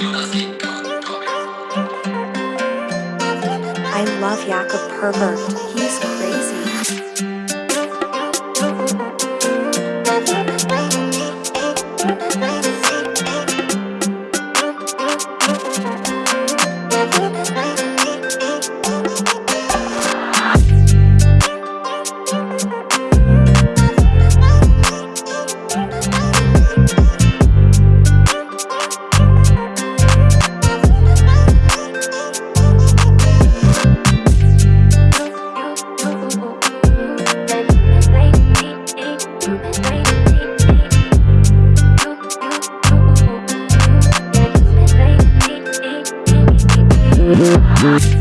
I love Jakob Pervert. He's crazy. Good.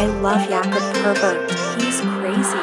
I love Jakob pervert. He's crazy.